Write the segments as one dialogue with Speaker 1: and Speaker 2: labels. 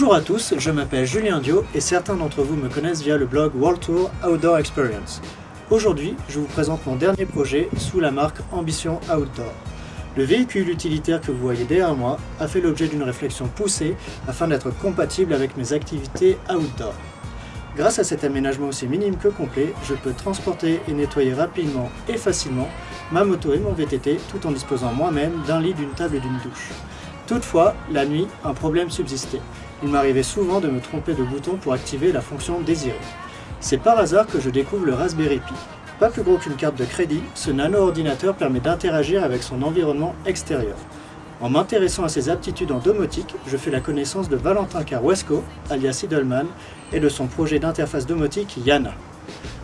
Speaker 1: Bonjour à tous, je m'appelle Julien Dio et certains d'entre vous me connaissent via le blog World Tour Outdoor Experience. Aujourd'hui, je vous présente mon dernier projet sous la marque Ambition Outdoor. Le véhicule utilitaire que vous voyez derrière moi a fait l'objet d'une réflexion poussée afin d'être compatible avec mes activités outdoor. Grâce à cet aménagement aussi minime que complet, je peux transporter et nettoyer rapidement et facilement ma moto et mon VTT tout en disposant moi-même d'un lit, d'une table et d'une douche. Toutefois, la nuit, un problème subsistait. Il m'arrivait souvent de me tromper de bouton pour activer la fonction désirée. C'est par hasard que je découvre le Raspberry Pi. Pas plus gros qu'une carte de crédit, ce nano-ordinateur permet d'interagir avec son environnement extérieur. En m'intéressant à ses aptitudes en domotique, je fais la connaissance de Valentin Carwesco, alias Idleman, et de son projet d'interface domotique Yana.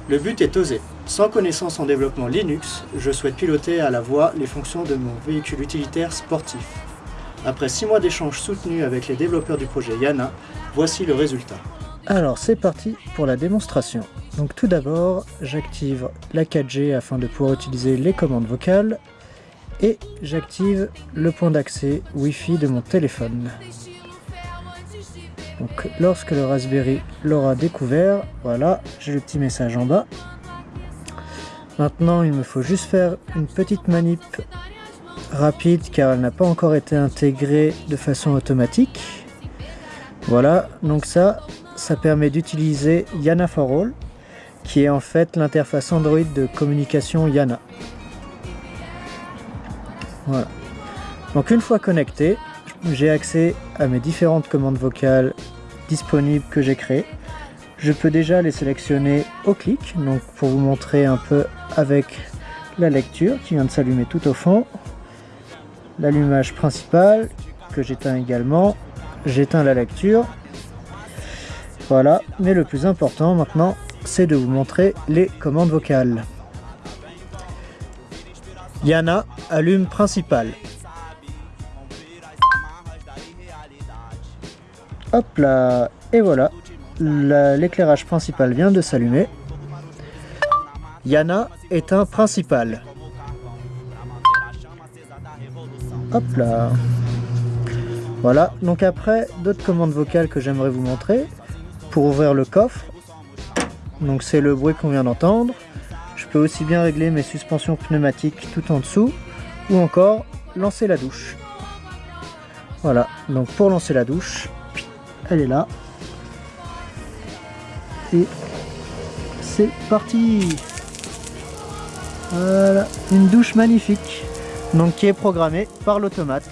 Speaker 1: Le but est osé. Sans connaissance en développement Linux, je souhaite piloter à la voix les fonctions de mon véhicule utilitaire sportif. Après 6 mois d'échanges soutenus avec les développeurs du projet Yana, voici le résultat. Alors c'est parti pour la démonstration. Donc tout d'abord, j'active la 4G afin de pouvoir utiliser les commandes vocales et j'active le point d'accès Wi-Fi de mon téléphone. Donc lorsque le Raspberry l'aura découvert, voilà, j'ai le petit message en bas. Maintenant, il me faut juste faire une petite manip rapide car elle n'a pas encore été intégrée de façon automatique. Voilà, donc ça, ça permet d'utiliser Yana for All, qui est en fait l'interface Android de communication Yana. Voilà. Donc une fois connecté, j'ai accès à mes différentes commandes vocales disponibles que j'ai créées. Je peux déjà les sélectionner au clic, donc pour vous montrer un peu avec la lecture qui vient de s'allumer tout au fond l'allumage principal que j'éteins également. J'éteins la lecture. Voilà, mais le plus important maintenant, c'est de vous montrer les commandes vocales. Yana, allume principal. Hop là, et voilà, l'éclairage principal vient de s'allumer. Yana, éteint principal. Voilà, donc après, d'autres commandes vocales que j'aimerais vous montrer. Pour ouvrir le coffre, donc c'est le bruit qu'on vient d'entendre. Je peux aussi bien régler mes suspensions pneumatiques tout en dessous, ou encore lancer la douche. Voilà, donc pour lancer la douche, elle est là. Et c'est parti Voilà, une douche magnifique donc qui est programmé par l'automate.